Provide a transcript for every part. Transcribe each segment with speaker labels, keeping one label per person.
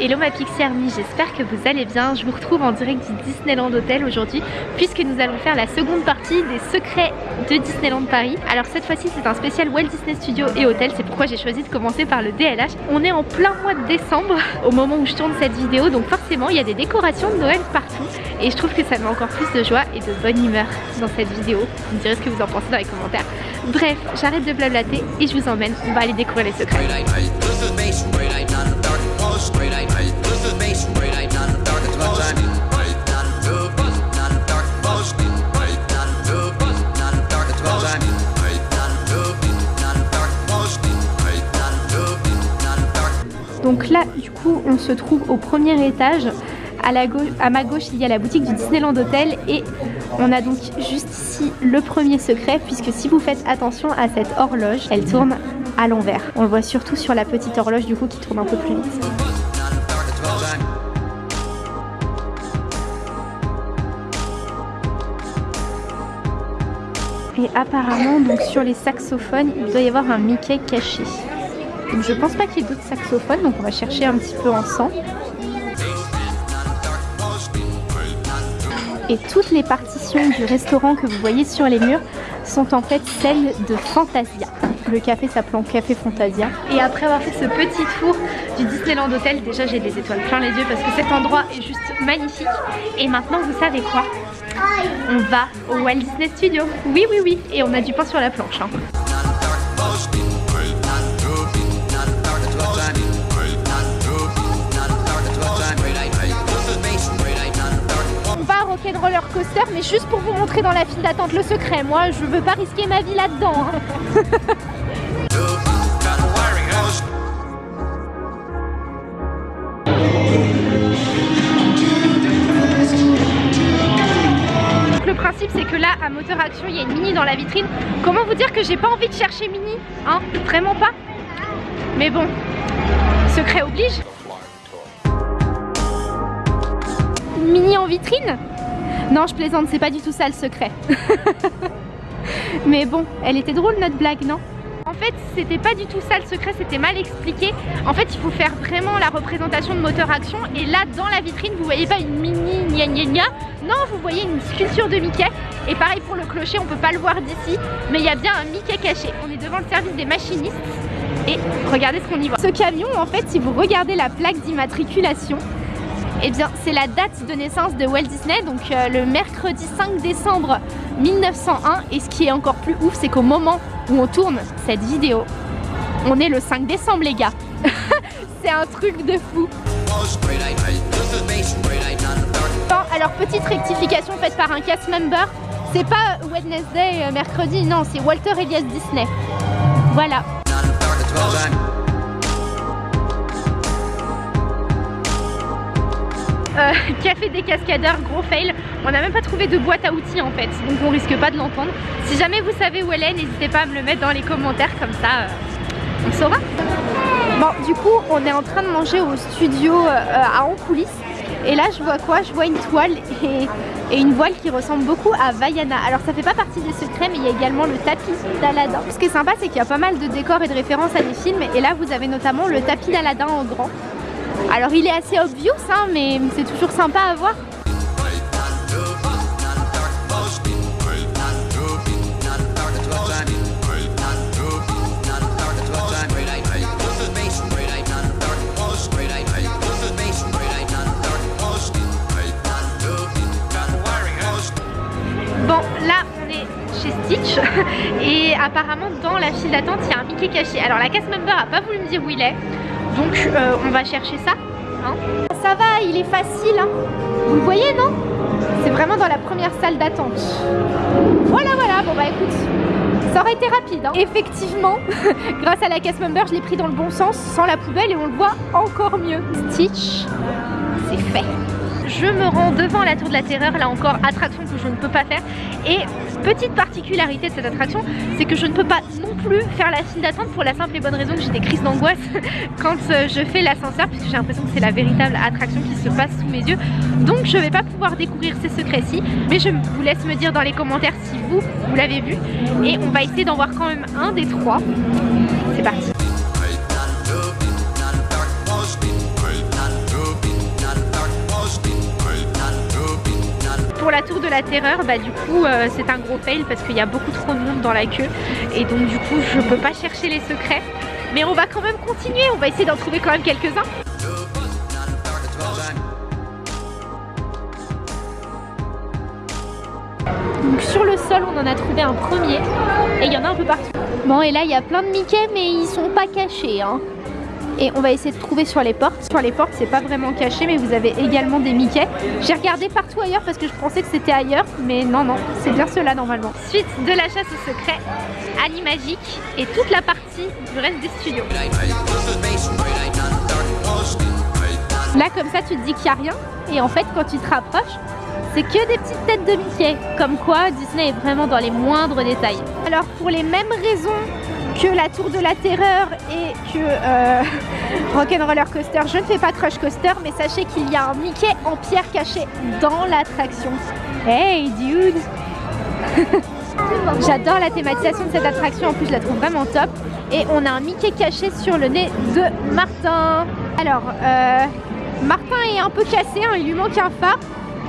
Speaker 1: Hello ma Pixie Army, j'espère que vous allez bien. Je vous retrouve en direct du Disneyland Hotel aujourd'hui puisque nous allons faire la seconde partie des secrets de Disneyland Paris. Alors cette fois-ci c'est un spécial Walt Disney Studio et Hôtel, c'est pourquoi j'ai choisi de commencer par le DLH. On est en plein mois de décembre au moment où je tourne cette vidéo donc forcément il y a des décorations de Noël partout et je trouve que ça met encore plus de joie et de bonne humeur dans cette vidéo. Vous me direz ce que vous en pensez dans les commentaires. Bref, j'arrête de blablater et je vous emmène, on va aller découvrir les secrets. Donc là, du coup, on se trouve au premier étage. À, la gauche, à ma gauche, il y a la boutique du Disneyland Hotel et on a donc juste ici le premier secret puisque si vous faites attention à cette horloge, elle tourne à l'envers. On le voit surtout sur la petite horloge du coup qui tourne un peu plus vite. Et apparemment, donc sur les saxophones, il doit y avoir un Mickey caché. Donc je pense pas qu'il y ait d'autres saxophones, donc on va chercher un petit peu ensemble. Et toutes les partitions du restaurant que vous voyez sur les murs sont en fait celles de Fantasia. Le café s'appelant Café Fantasia. Et après avoir fait ce petit tour du Disneyland Hotel, déjà j'ai des étoiles plein les yeux parce que cet endroit est juste magnifique. Et maintenant vous savez quoi? On va au Walt Disney Studio. Oui oui oui, et on a du pain sur la planche. Hein. roller coaster mais juste pour vous montrer dans la file d'attente le secret moi je veux pas risquer ma vie là-dedans hein. moteur action il y a une mini dans la vitrine comment vous dire que j'ai pas envie de chercher mini hein? Vraiment pas mais bon secret oblige mini en vitrine? Non, je plaisante, c'est pas du tout ça le secret. Mais bon, elle était drôle notre blague, non? En fait, c'était pas du tout ça le secret, c'était mal expliqué. En fait, il faut faire vraiment la représentation de moteur action. Et là, dans la vitrine, vous voyez pas une mini gna gna gna. Non, vous voyez une sculpture de Mickey. Et pareil pour le clocher, on peut pas le voir d'ici. Mais il y a bien un Mickey caché. On est devant le service des machinistes. Et regardez ce qu'on y voit. Ce camion, en fait, si vous regardez la plaque d'immatriculation, eh bien, c'est la date de naissance de Walt Disney, donc euh, le mercredi 5 décembre 1901. Et ce qui est encore plus ouf, c'est qu'au moment où on tourne cette vidéo, on est le 5 décembre, les gars. c'est un truc de fou. Alors, petite rectification faite par un cast member. C'est pas Wednesday, euh, mercredi, non, c'est Walter Elias Disney. Voilà. Euh, café des cascadeurs, gros fail. On n'a même pas trouvé de boîte à outils en fait, donc on risque pas de l'entendre. Si jamais vous savez où elle est, n'hésitez pas à me le mettre dans les commentaires, comme ça euh, on saura. Bon, du coup, on est en train de manger au studio euh, à en. Et là, je vois quoi? Je vois une toile et, une voile qui ressemble beaucoup à Vaiana. Alors, ça fait pas partie des secrets, mais il y a également le tapis d'Aladin. Ce qui est sympa, c'est qu'il y a pas mal de décors et de références à des films. Et là, vous avez notamment le tapis d'Aladin en grand. Alors il est assez obvious hein, mais c'est toujours sympa à voir. Stitch et apparemment dans la file d'attente il y a un Mickey caché. Alors la cast member a pas voulu me dire où il est donc euh, on va chercher ça. Hein. Ça va, il est facile. Hein. Vous le voyez, non? C'est vraiment dans la première salle d'attente. Voilà, voilà. Bon bah écoute, ça aurait été rapide. Hein. Effectivement, grâce à la casse member, je l'ai pris dans le bon sens, sans la poubelle, et on le voit encore mieux. Stitch, c'est fait je me rends devant la tour de la terreur, là encore attraction que je ne peux pas faire. Et petite particularité de cette attraction c'est que je ne peux pas non plus faire la file d'attente pour la simple et bonne raison que j'ai des crises d'angoisse quand euh, je fais l'ascenseur puisque j'ai l'impression que c'est la véritable attraction qui se passe sous mes yeux. Donc je vais pas pouvoir découvrir ces secrets-ci mais je vous laisse me dire dans les commentaires si vous, vous l'avez vu. Et on va essayer d'en voir quand même un des trois. C'est parti pour la tour de la terreur, bah du coup euh, c'est un gros fail parce qu'il y a beaucoup trop de monde dans la queue et donc du coup je peux pas chercher les secrets. Mais on va quand même continuer, on va essayer d'en trouver quand même quelques-uns. Donc sur le sol, on en a trouvé un premier et il y en a un peu partout. Bon et là, il y a plein de Mickey mais ils sont pas cachés. Hein. Et on va essayer de trouver sur les portes. Sur les portes, c'est pas vraiment caché mais vous avez également des Mickey. J'ai regardé partout ailleurs parce que je pensais que c'était ailleurs mais non, non, c'est bien cela normalement. Suite de la chasse au secret, Animagique et toute la partie du reste des studios. Là comme ça tu te dis qu'il n'y a rien et en fait quand tu te rapproches c'est que des petites têtes de Mickey. Comme quoi, Disney est vraiment dans les moindres détails. Alors, pour les mêmes raisons que la Tour de la Terreur et que euh, Rock'n'Roller Coaster, je ne fais pas Crush Coaster, mais sachez qu'il y a un Mickey en pierre caché dans l'attraction. Hey, dude J'adore la thématisation de cette attraction, en plus je la trouve vraiment top. Et on a un Mickey caché sur le nez de Martin. Alors, euh, Martin est un peu cassé, hein, il lui manque un phare.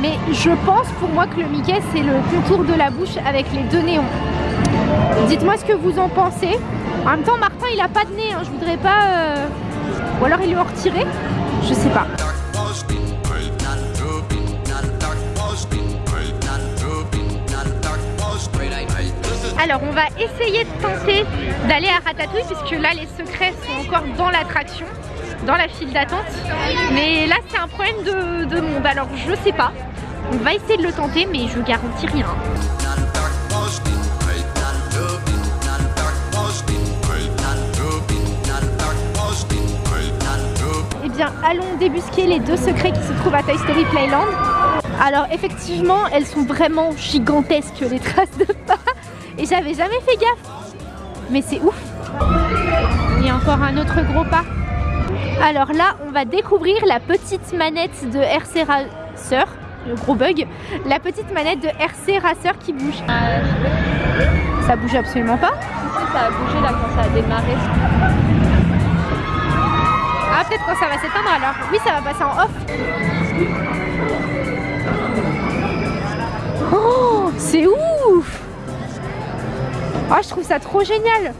Speaker 1: Mais je pense pour moi que le Mickey c'est le contour de la bouche avec les deux néons. Dites-moi ce que vous en pensez. En même temps Martin il a pas de nez, hein. je voudrais pas... Euh, ou alors il lui en retirer Je sais pas. Alors on va essayer de tenter d'aller à Ratatouille puisque là les secrets sont encore dans l'attraction dans la file d'attente. Mais là, c'est un problème de, monde. Alors, je sais pas. On va essayer de le tenter, mais je garantis rien. Allons débusquer les deux secrets qui se trouvent à Toy Story Playland. Alors, effectivement, elles sont vraiment gigantesques, les traces de pas. Et j'avais jamais fait gaffe. Mais c'est ouf. Il y a encore un autre gros pas. Alors là, on va découvrir la petite manette de RC Racer, le gros bug, la petite manette de RC Racer qui bouge. Ça bouge absolument pas
Speaker 2: Ça a bougé là quand ça a démarré.
Speaker 1: Peut-être quand ça va s'éteindre alors. Oui, ça va passer en off. Oh, c'est ouf Oh, je trouve ça trop génial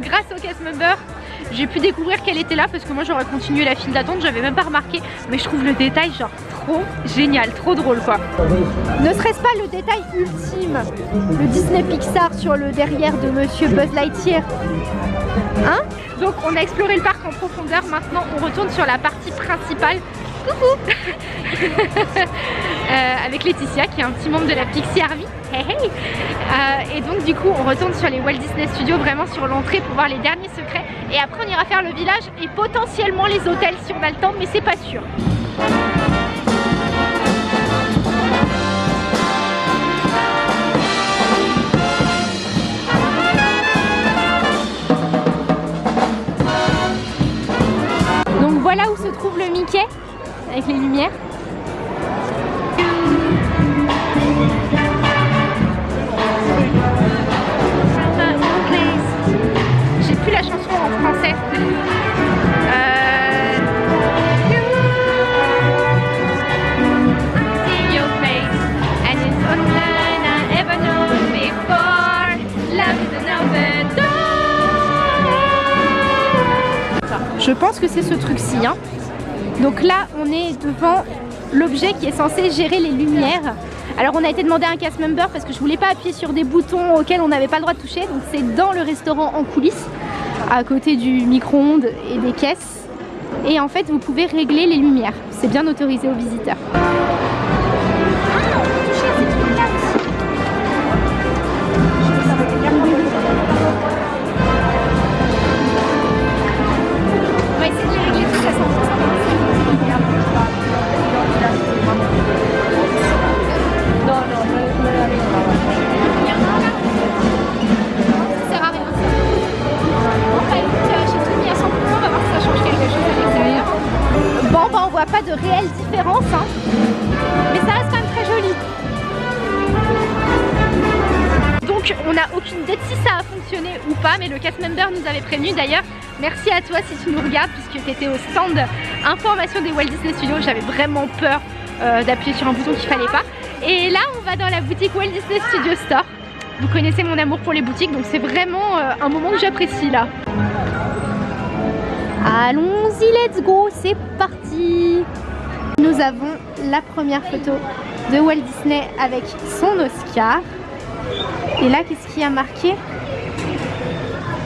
Speaker 1: Grâce au cast member, j'ai pu découvrir qu'elle était là parce que moi j'aurais continué la file d'attente, j'avais même pas remarqué. Mais je trouve le détail genre trop génial, trop drôle quoi. Ne serait-ce pas le détail ultime Le Disney Pixar sur le derrière de Monsieur Buzz Lightyear? Hein Donc on a exploré le parc en profondeur, maintenant on retourne sur la partie principale. Coucou euh, Avec Laetitia qui est un petit membre de la Pixie Army. Euh, et donc du coup on retourne sur les Walt Disney Studios vraiment sur l'entrée pour voir les derniers secrets et après on ira faire le village et potentiellement les hôtels si on a le temps mais c'est pas sûr que c'est ce truc-ci. Hein. Donc là, on est devant l'objet qui est censé gérer les lumières. Alors on a été demandé un cast member parce que je voulais pas appuyer sur des boutons auxquels on n'avait pas le droit de toucher. Donc c'est dans le restaurant en coulisses à côté du micro-ondes et des caisses. Et en fait, vous pouvez régler les lumières. C'est bien autorisé aux visiteurs. De réelle différence, hein. mais ça reste quand même très joli. Donc on n'a aucune idée si ça a fonctionné ou pas, mais le cast member nous avait prévenu d'ailleurs. Merci à toi si tu nous regardes puisque tu étais au stand information des Walt Disney Studios. J'avais vraiment peur euh, d'appuyer sur un bouton qu'il fallait pas. Et là, on va dans la boutique Walt Disney Studio Store. Vous connaissez mon amour pour les boutiques, donc c'est vraiment euh, un moment que j'apprécie là. Allons-y, let's go, c'est parti Nous avons la première photo de Walt Disney avec son Oscar. Et là, qu'est-ce qui a marqué?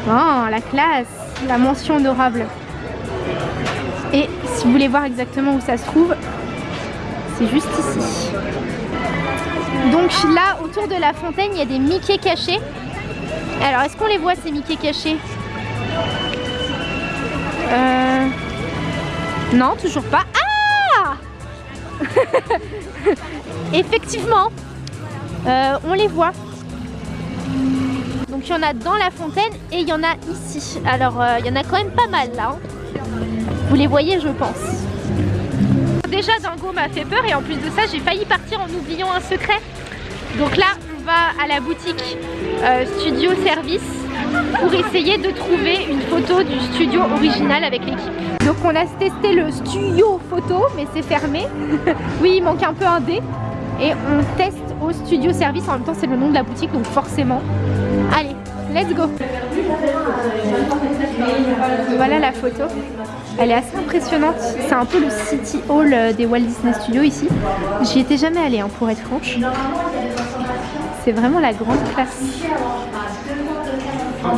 Speaker 1: Oh, la classe, la mention honorable. Et si vous voulez voir exactement où ça se trouve, c'est juste ici. Donc là, autour de la fontaine, il y a des Mickey cachés. Alors, est-ce qu'on les voit ces Mickey cachés? Non, toujours pas. Ah Effectivement, euh, on les voit. Donc il y en a dans la fontaine et il y en a ici. Alors euh, il y en a quand même pas mal là. Hein. Vous les voyez je pense. Déjà Dango m'a fait peur et en plus de ça j'ai failli partir en oubliant un secret. Donc là on va à la boutique euh, Studio Service pour essayer de trouver une photo du studio original avec l'équipe. Donc on a testé le studio photo mais c'est fermé. oui il manque un peu un D. Et on teste au studio service, en même temps c'est le nom de la boutique donc forcément. Allez, let's go Voilà la photo. Elle est assez impressionnante. C'est un peu le City Hall euh, des Walt Disney Studios ici. J'y étais jamais allée hein, pour être franche. C'est vraiment la grande classe.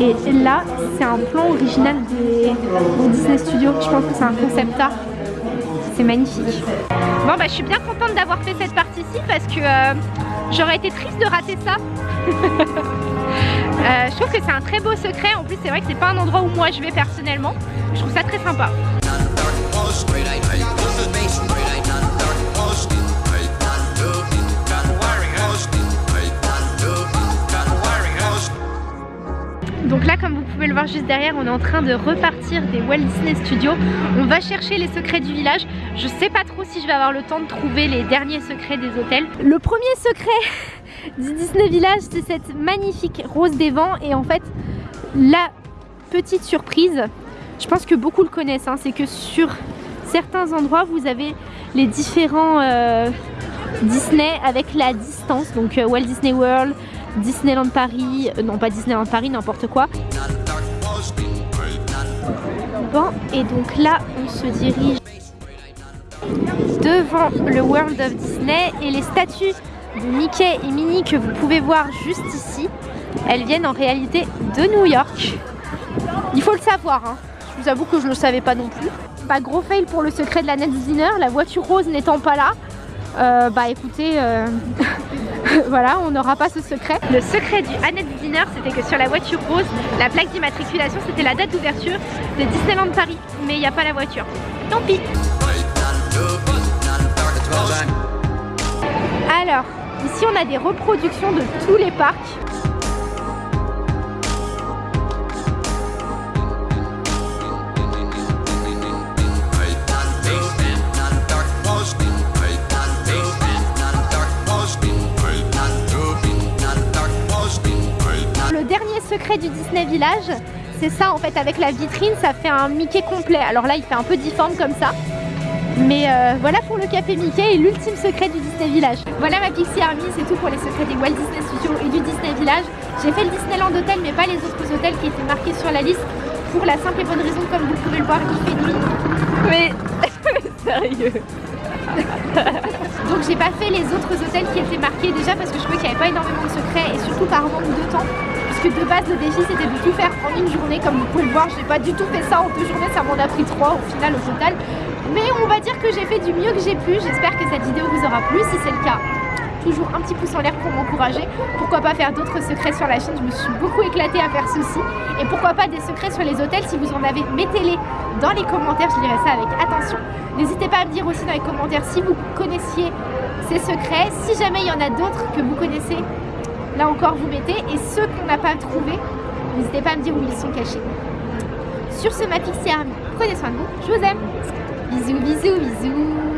Speaker 1: Et là, c'est un plan original des Disney Studios. Je pense que c'est un concept art. C'est magnifique. Bon bah je suis bien contente d'avoir fait cette partie-ci parce que euh, j'aurais été triste de rater ça. Euh, je trouve que c'est un très beau secret. En plus c'est vrai que c'est pas un endroit où moi je vais personnellement. Je trouve ça très sympa. Donc là, comme vous pouvez le voir juste derrière, on est en train de repartir des Walt Disney Studios. On va chercher les secrets du village. Je sais pas trop si je vais avoir le temps de trouver les derniers secrets des hôtels. Le premier secret du Disney Village, c'est cette magnifique rose des vents. Et en fait, la petite surprise, je pense que beaucoup le connaissent, hein, c'est que sur certains endroits, vous avez les différents euh, Disney avec la distance. Donc euh, Walt Disney World, Disneyland Paris, euh, non pas Disneyland Paris, n'importe quoi. Bon, et donc là, on se dirige devant le World of Disney et les statues de Mickey et Minnie que vous pouvez voir juste ici, elles viennent en réalité de New York. Il faut le savoir, hein. je vous avoue que je ne le savais pas non plus. Bah gros fail pour le secret de la Net Dinner, la voiture rose n'étant pas là. Euh, bah écoutez, euh, voilà, on n'aura pas ce secret. Le secret du Annette Dinner, c'était que sur la voiture rose, la plaque d'immatriculation, c'était la date d'ouverture de Disneyland Paris. Mais il n'y a pas la voiture. Tant pis Alors, ici on a des reproductions de tous les parcs. Du Disney Village, c'est ça en fait avec la vitrine, ça fait un Mickey complet. Alors là il fait un peu difforme comme ça. Mais euh, voilà pour le café Mickey et l'ultime secret du Disney Village. Voilà ma Pixie Army, c'est tout pour les secrets des Walt Disney Studios et du Disney Village. J'ai fait le Disneyland Hotel mais pas les autres hôtels qui étaient marqués sur la liste pour la simple et bonne raison comme vous pouvez le voir il fait nuit. Mais sérieux Donc j'ai pas fait les autres hôtels qui étaient marqués déjà parce que je trouvais qu'il n'y avait pas énormément de secrets et surtout par manque de temps que de base le défi c'était de tout faire en une journée comme vous pouvez le voir. J'ai pas du tout fait ça en deux journées ça m'en a pris trois au final au total. Mais on va dire que j'ai fait du mieux que j'ai pu. J'espère que cette vidéo vous aura plu. Si c'est le cas toujours un petit pouce en l'air pour m'encourager. Pourquoi pas faire d'autres secrets sur la chaîne? Je me suis beaucoup éclatée à faire ceci. Et pourquoi pas des secrets sur les hôtels? Si vous en avez mettez-les dans les commentaires. Je dirais ça avec attention. N'hésitez pas à me dire aussi dans les commentaires si vous connaissiez ces secrets. Si jamais il y en a d'autres que vous connaissez là encore vous mettez. Et ceux qu'on n'a pas trouvé n'hésitez pas à me dire où ils sont cachés. Sur ce ma Pixie Army prenez soin de vous. Je vous aime. Bisous bisous bisous